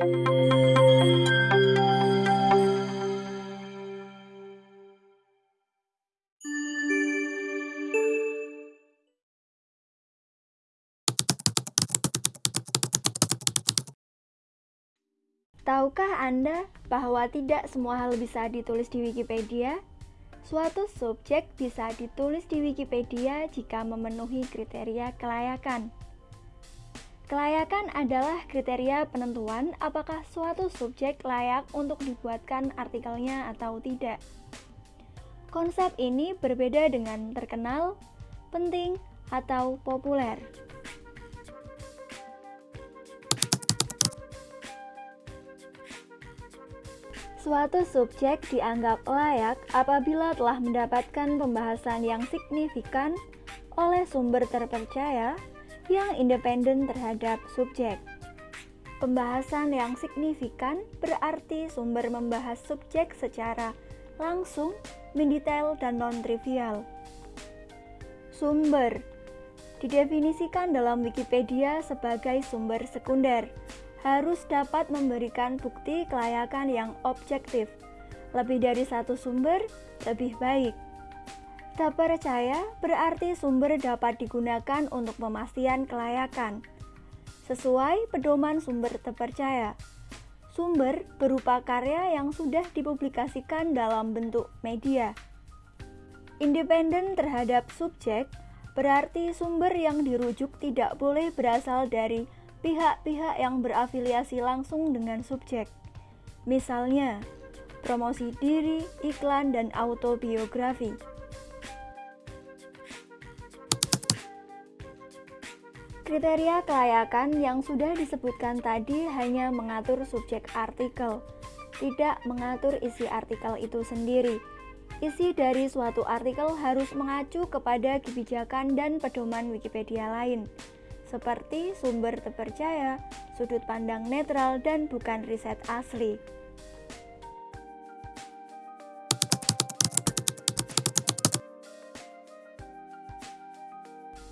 Tahukah Anda bahwa tidak semua hal bisa ditulis di Wikipedia? Suatu subjek bisa ditulis di Wikipedia jika memenuhi kriteria kelayakan. Kelayakan adalah kriteria penentuan apakah suatu subjek layak untuk dibuatkan artikelnya atau tidak. Konsep ini berbeda dengan terkenal, penting, atau populer. Suatu subjek dianggap layak apabila telah mendapatkan pembahasan yang signifikan oleh sumber terpercaya yang independen terhadap subjek. Pembahasan yang signifikan berarti sumber membahas subjek secara langsung, mendetail, dan non-trivial. Sumber didefinisikan dalam Wikipedia sebagai sumber sekunder harus dapat memberikan bukti kelayakan yang objektif. Lebih dari satu sumber lebih baik. Tak percaya berarti sumber dapat digunakan untuk pemastian kelayakan. Sesuai pedoman sumber terpercaya. Sumber berupa karya yang sudah dipublikasikan dalam bentuk media. Independen terhadap subjek berarti sumber yang dirujuk tidak boleh berasal dari pihak-pihak yang berafiliasi langsung dengan subjek. Misalnya, promosi diri, iklan, dan autobiografi. Kriteria kelayakan yang sudah disebutkan tadi hanya mengatur subjek artikel, tidak mengatur isi artikel itu sendiri. Isi dari suatu artikel harus mengacu kepada kebijakan dan pedoman Wikipedia lain seperti sumber terpercaya, sudut pandang netral, dan bukan riset asli.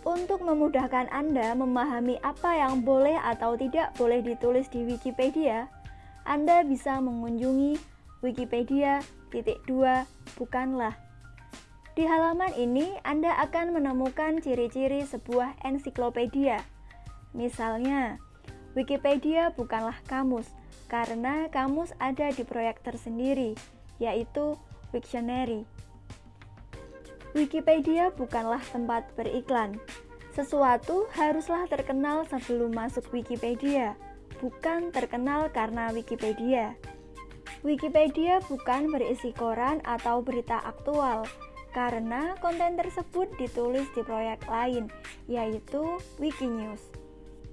Untuk memudahkan Anda memahami apa yang boleh atau tidak boleh ditulis di Wikipedia, Anda bisa mengunjungi Wikipedia titik dua bukanlah di halaman ini, Anda akan menemukan ciri-ciri sebuah ensiklopedia. Misalnya, Wikipedia bukanlah kamus, karena kamus ada di proyek tersendiri, yaitu Wiktionary. Wikipedia bukanlah tempat beriklan. Sesuatu haruslah terkenal sebelum masuk Wikipedia, bukan terkenal karena Wikipedia. Wikipedia bukan berisi koran atau berita aktual, karena konten tersebut ditulis di proyek lain, yaitu Wikinews.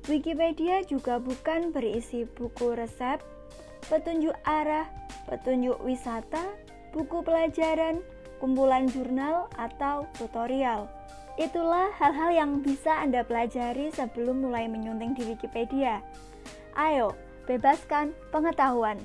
Wikipedia juga bukan berisi buku resep, petunjuk arah, petunjuk wisata, buku pelajaran, kumpulan jurnal, atau tutorial. Itulah hal-hal yang bisa Anda pelajari sebelum mulai menyunting di Wikipedia. Ayo, bebaskan pengetahuan.